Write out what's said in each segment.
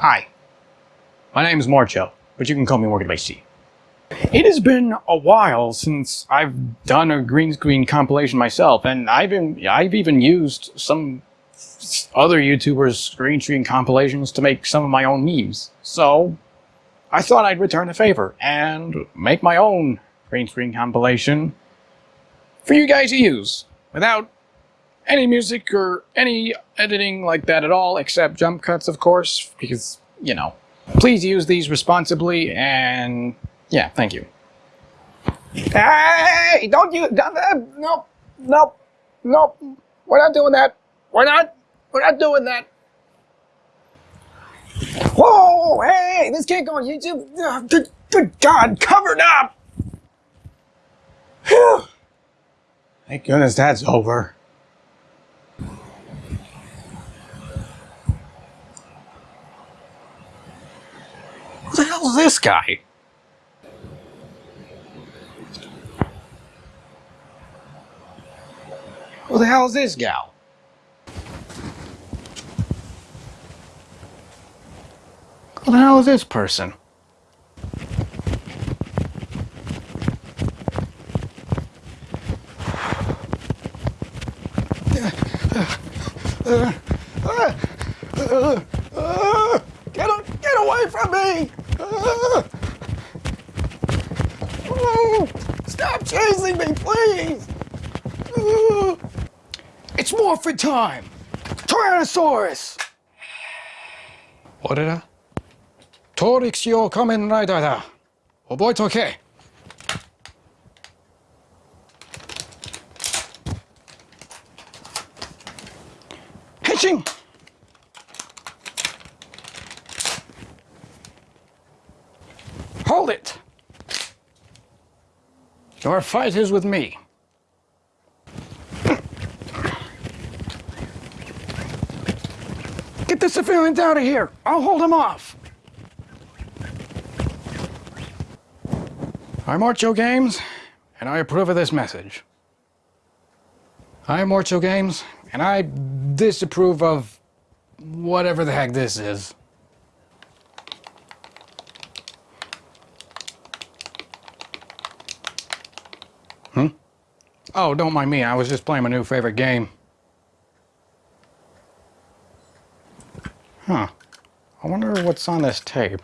Hi. My name is Morcho, but you can call me Morgan. It has been a while since I've done a green screen compilation myself, and I've been, I've even used some other YouTubers' green screen compilations to make some of my own memes. So I thought I'd return the favor and make my own green screen compilation for you guys to use without any music or any editing like that at all, except jump cuts, of course, because, you know. Please use these responsibly, and yeah, thank you. Hey, don't you, uh, nope, nope, nope, we're not doing that. We're not, we're not doing that. Whoa, hey, this can't go on YouTube. Good, good God, covered up. Whew. Thank goodness that's over. Hell's this guy? Who the hell is this gal? Who the hell is this person? Get, get away from me! Chasing me, please! It's morphin time! Tyrannosaurus! Orera? Torixio Kamen Rider da. Oboite oh, okay. Henshin! Hold it! Your fight is with me. Get the civilians out of here! I'll hold them off! I'm Morcho Games, and I approve of this message. I'm Morcho Games, and I disapprove of whatever the heck this is. Oh, don't mind me. I was just playing my new favorite game. Huh. I wonder what's on this tape.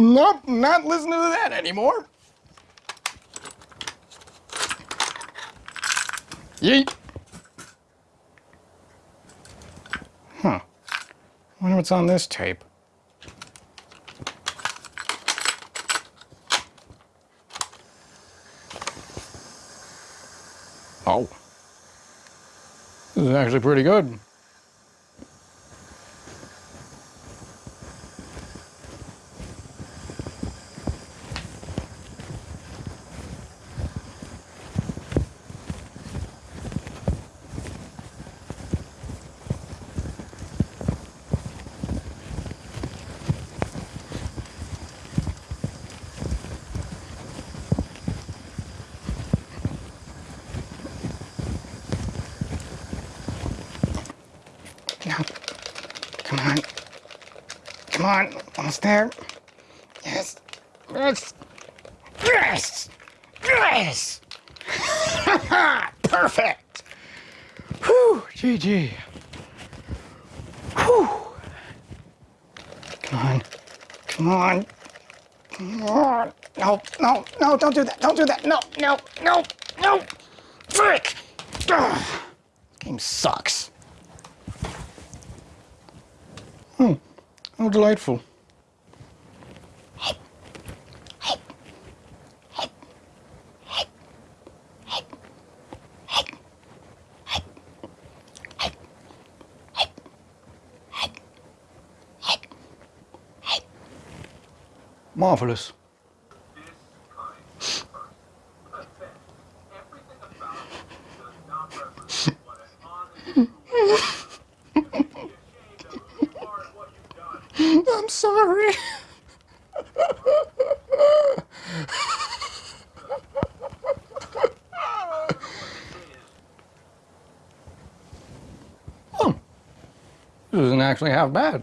Nope, not listening to that anymore. Yeet. Huh. wonder what's on this tape. Oh. This is actually pretty good. Come on. Come on. Almost there. Yes. Yes. Yes. Yes. Perfect. Whew. GG. Whew. Come on. Come on. Come on. No, no, no, don't do that. Don't do that. No, no, no, no. Frick. Ugh. Game sucks. Hmm, how delightful. Marvellous. Actually half bad.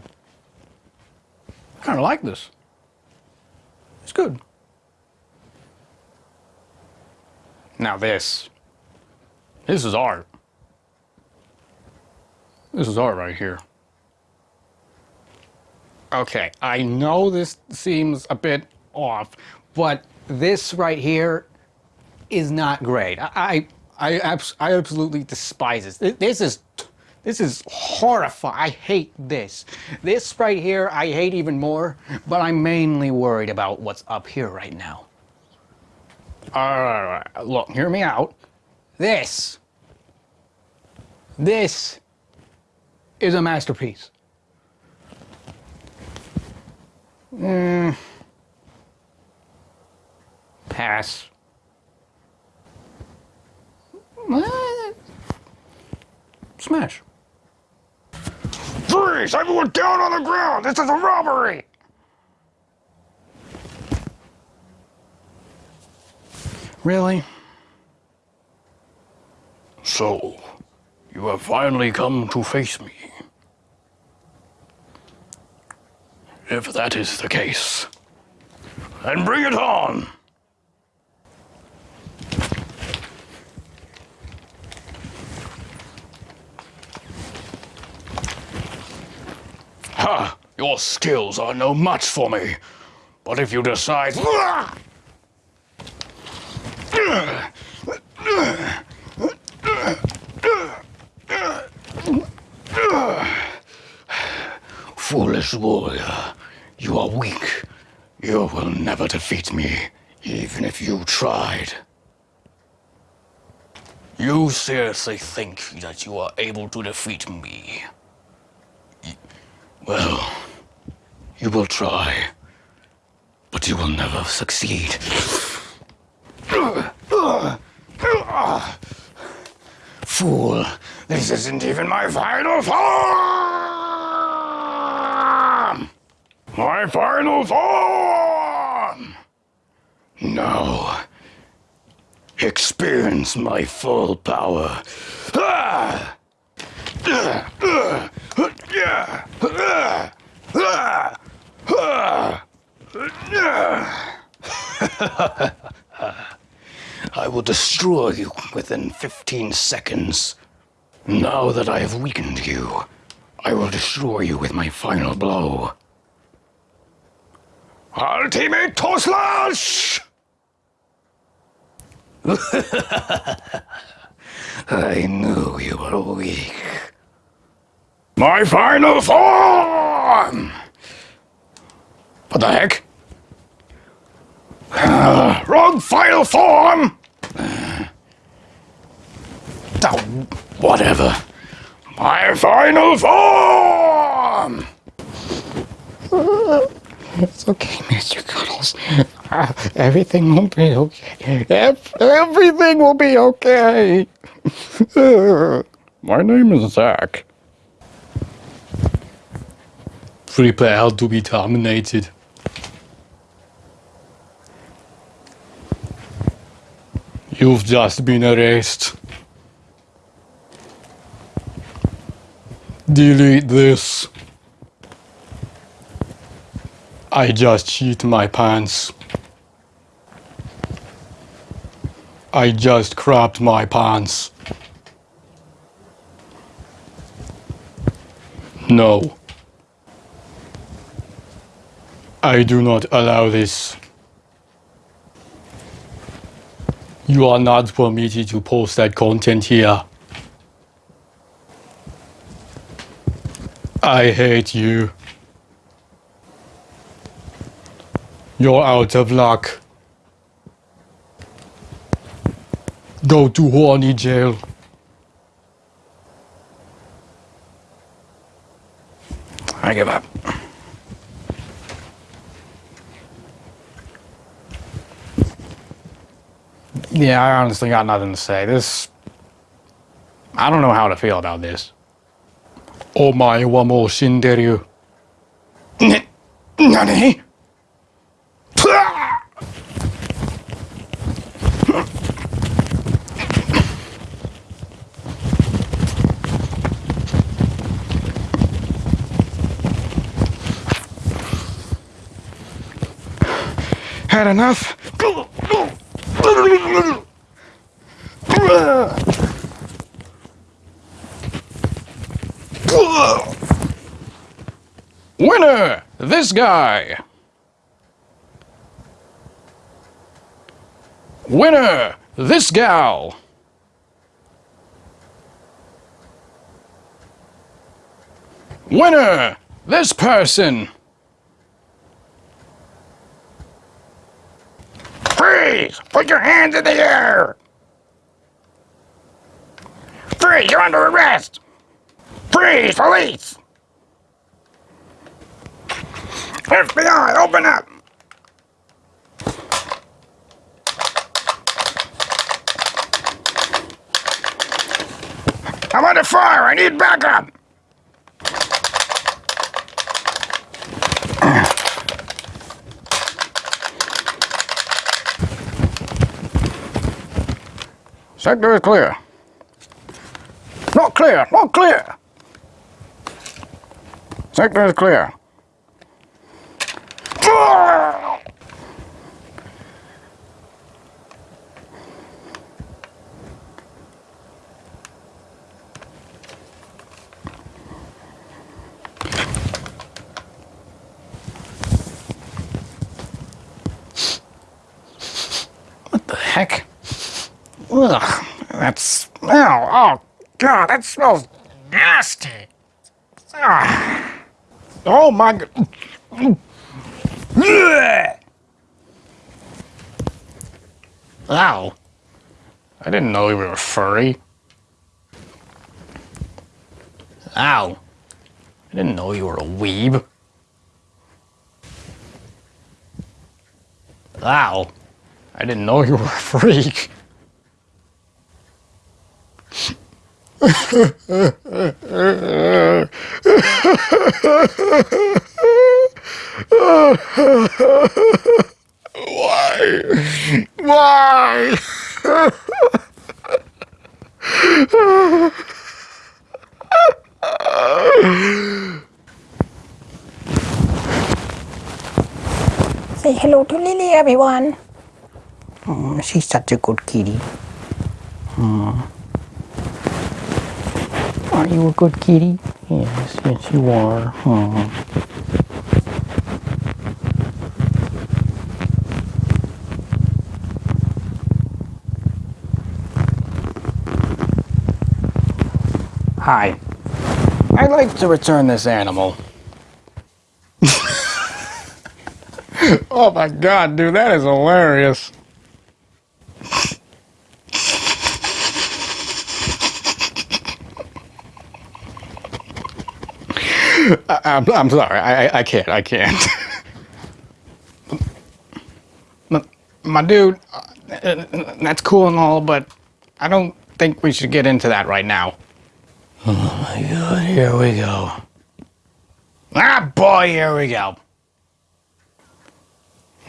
I kind of like this. It's good. Now this. This is art. This is art right here. Okay, I know this seems a bit off, but this right here is not great. I I, I, I absolutely despise this. This is this is horrifying. I hate this. This right here I hate even more, but I'm mainly worried about what's up here right now. Alright, look, hear me out. This, this is a masterpiece. Mm. Pass. Smash. Freeze! Everyone down on the ground! This is a robbery! Really? So, you have finally come to face me. If that is the case, then bring it on! Ha! Your skills are no match for me. But if you decide... Foolish warrior, you are weak. You will never defeat me, even if you tried. You seriously think that you are able to defeat me? Well, you will try, but you will never succeed. Fool, this isn't even my final form! My final form! Now, experience my full power. Ah! Ah! Ah! I will destroy you within 15 seconds. Now that I have weakened you, I will destroy you with my final blow. Ultimate Toe Slash! I knew you were weak. My final form! What the heck? Uh, wrong final form! Uh, oh, whatever. My final form! It's okay, Mr. Cuddles. Uh, everything will be okay. everything will be okay. My name is Zach. Prepare to be terminated. You've just been erased. Delete this. I just shit my pants. I just crapped my pants. No. I do not allow this. You are not permitted to post that content here. I hate you. You're out of luck. Go to horny jail. I give up. Yeah, I honestly got nothing to say. This. I don't know how to feel about this. Omae wa mou shinderu. N- Nani? Had enough? Winner! This guy! Winner! This gal! Winner! This person! Freeze! Put your hands in the air! Freeze! You're under arrest! Freeze! Police! FBI, open up! I'm under fire! I need backup! Sector is clear. Not clear! Not clear! Sector is clear. What the heck? Ugh, that's. Ow, oh, God, that smells nasty. Ah. Oh my God. Ow. I didn't know you were furry. Ow. I didn't know you were a weeb. Ow. I didn't know you were a freak. Why? Why? Say hello to Lily, everyone. Oh, she's such a good kitty. Hmm. Are you a good kitty? Yes, yes, you are. Hmm. Hi. I'd like to return this animal. Oh my god, dude, that is hilarious. I, I'm, I'm sorry, I, I, I can't, I can't. my, my dude, uh, that's cool and all, but I don't think we should get into that right now. Oh my god, here we go. Ah, boy, here we go.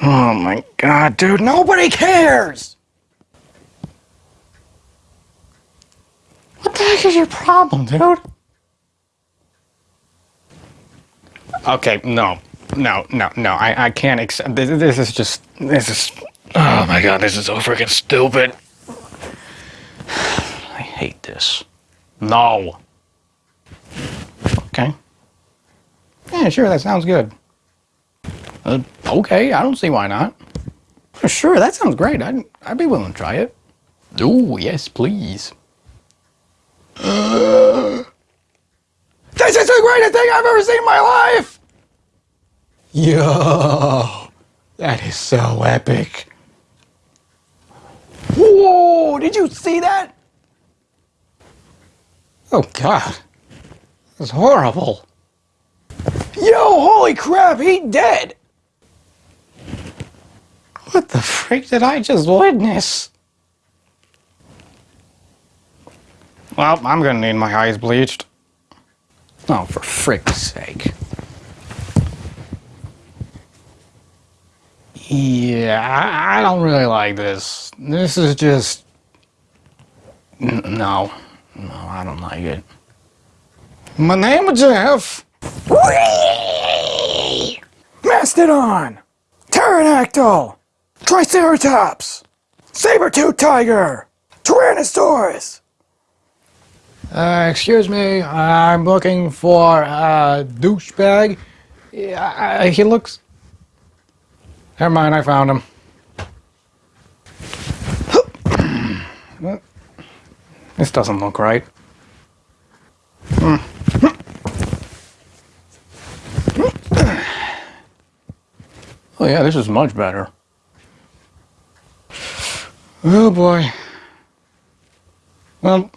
Oh my god, dude, nobody cares! What the heck is your problem, dude? Okay, no, no, no, no, I, I can't accept this, this is just, this is, oh my god, this is so freaking stupid. I hate this. No. Okay. Yeah, sure, that sounds good. Uh, okay, I don't see why not. Sure, that sounds great. I'd, I'd be willing to try it. Oh, yes, please. This is the greatest thing I've ever seen in my life! Yo, that is so epic. Whoa, did you see that? Oh god, that's horrible. Yo, holy crap, he dead! What the freak did I just witness? Well, I'm gonna need my eyes bleached. Oh, for frick's sake. Yeah, I, don't really like this. This is just. No. No, I don't like it. My name is Jeff. Mastodon! Pterodactyl! Triceratops! Saber-tooth tiger! Tyrannosaurus! Uh, excuse me, I'm looking for a douchebag. Yeah, he looks. Never mind, I found him. This doesn't look right. Oh yeah, this is much better. Oh boy. Well,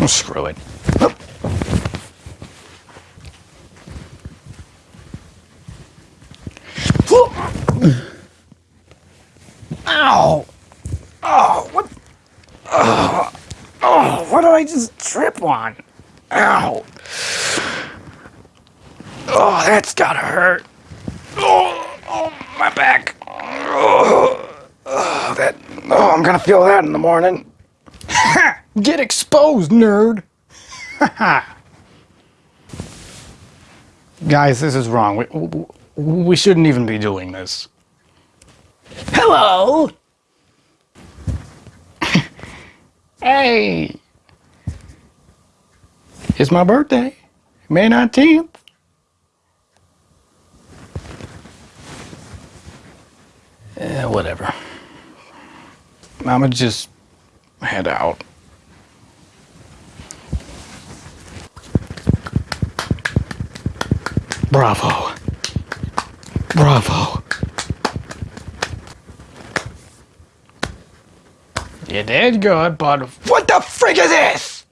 oh, screw it. Ow! Oh, what? Oh, oh, what did I just trip on? Ow! Oh, that's gotta hurt. Oh, oh my back. Oh, oh, that. Oh, I'm gonna feel that in the morning. Get exposed, nerd. Guys, this is wrong. We, we, we shouldn't even be doing this. Hello. hey. It's my birthday, May 19th. Eh, whatever. I'ma just head out. Bravo. Bravo. You did good, but what the frick is this?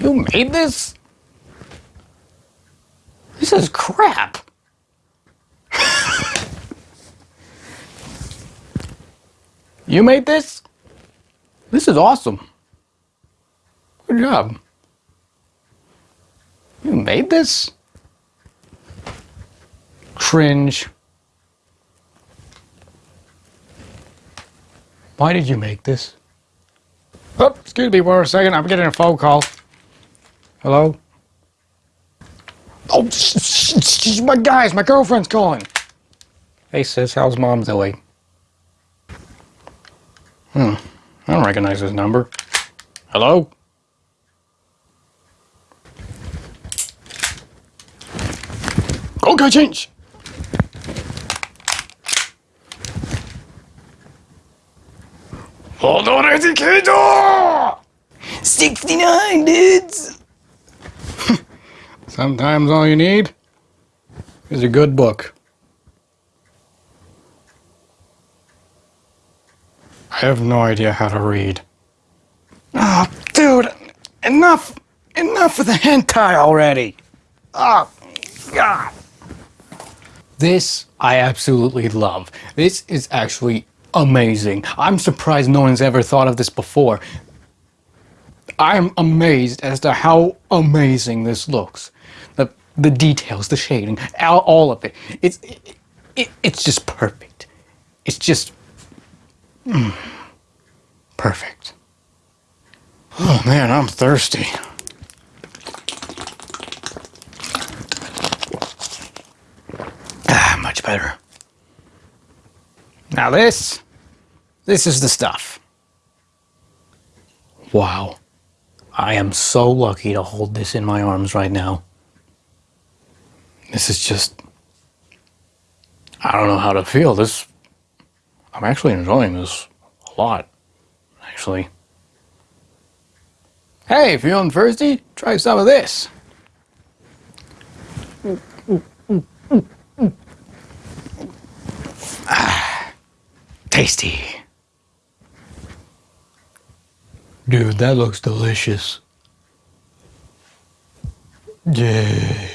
You made this? This is crap. You made this? This is awesome. Good job. You made this? Cringe. Why did you make this? Oh, excuse me for a second. I'm getting a phone call. Hello? Oh, my guys, my girlfriend's calling. Hey, sis, how's mom doing? Hmm. I don't recognize this number. Hello? Okay, change. Hold on, educator! 69 dudes! Sometimes all you need is a good book. I have no idea how to read. Oh, dude, enough, enough of the hentai already. Ah, oh, God. This I absolutely love. This is actually amazing. I'm surprised no one's ever thought of this before. I'm amazed as to how amazing this looks. The the details, the shading, all, all of it. It's it, it, it's just perfect. It's just mm, perfect. Oh man, I'm thirsty. Ah, much better. Now this, this is the stuff. Wow. I am so lucky to hold this in my arms right now. This is just. I don't know how to feel. This. I'm actually enjoying this a lot, actually. Hey, feeling thirsty? Try some of this. Ah, tasty. Dude, that looks delicious. Dude.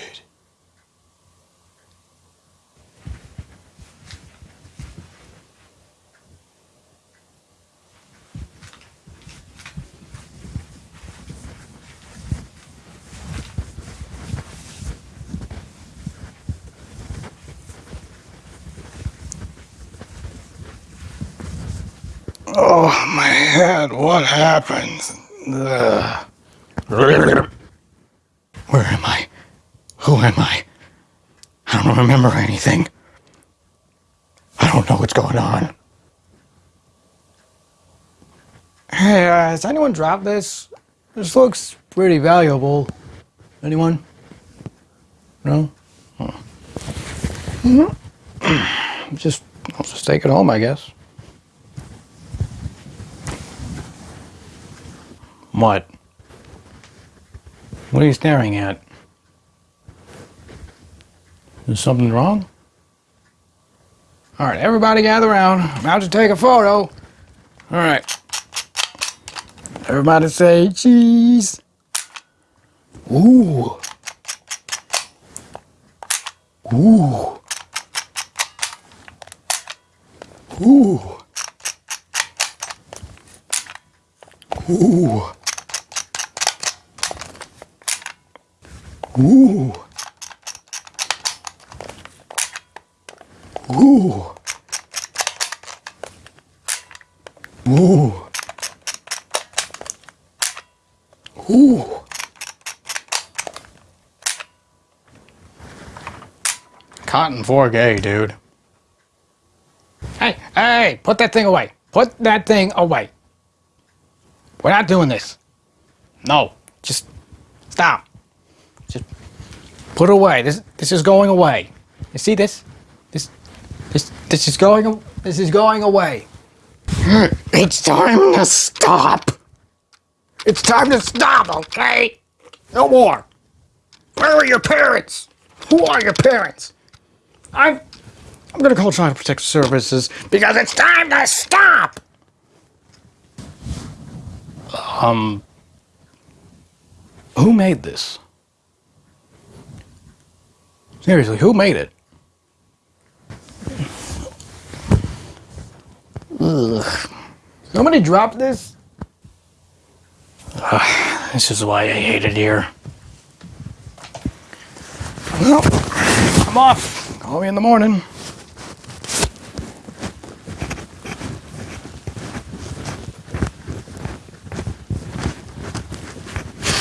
Oh, my head. What happened? Ugh. Where am I? Who am I? I don't remember anything. I don't know what's going on. Hey, uh, has anyone dropped this? This looks pretty valuable. Anyone? No? Hmm. Just, I'll just take it home, I guess. What? What are you staring at? Is something wrong? All right, everybody gather around. I'm about to take a photo. All right. Everybody say cheese. Ooh. Ooh. Ooh. Ooh. Ooh. Ooh. Ooh. Ooh. Cotton 4K, dude. Hey, hey, put that thing away. Put that thing away. We're not doing this. No, just stop. Put it away. This this is going away. You see this? This this this is going this is going away. It's time to stop. It's time to stop, okay? No more. Where are your parents? Who are your parents? I'm I'm gonna call Child Protective Services because it's time to stop. Um, who made this? Seriously, who made it? Ugh. Somebody dropped this? Ugh, this is why I hate it here. Well, I'm off. Call me in the morning.